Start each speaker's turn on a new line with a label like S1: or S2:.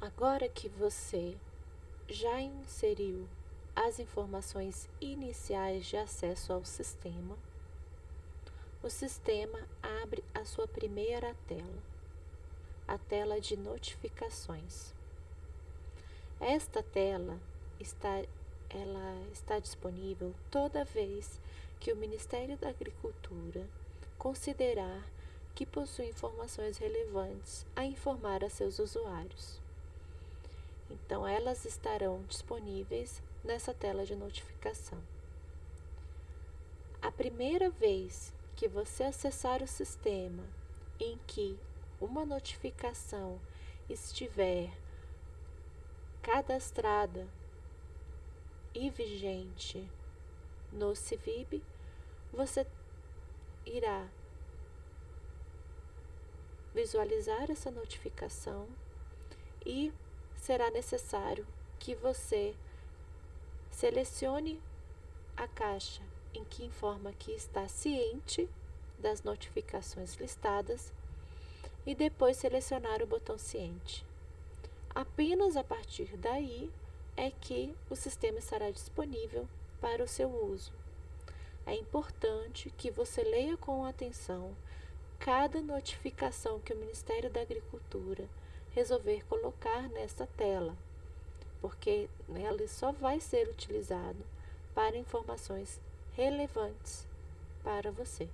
S1: Agora que você já inseriu as informações iniciais de acesso ao sistema, o sistema abre a sua primeira tela, a tela de notificações. Esta tela está, ela está disponível toda vez que o Ministério da Agricultura considerar que possui informações relevantes a informar a seus usuários. Então, elas estarão disponíveis nessa tela de notificação. A primeira vez que você acessar o sistema em que uma notificação estiver cadastrada e vigente no CIVIB, você irá visualizar essa notificação e será necessário que você selecione a caixa em que informa que está ciente das notificações listadas e depois selecionar o botão ciente. Apenas a partir daí é que o sistema estará disponível para o seu uso. É importante que você leia com atenção cada notificação que o Ministério da Agricultura resolver colocar nesta tela, porque ela só vai ser utilizado para informações relevantes para você.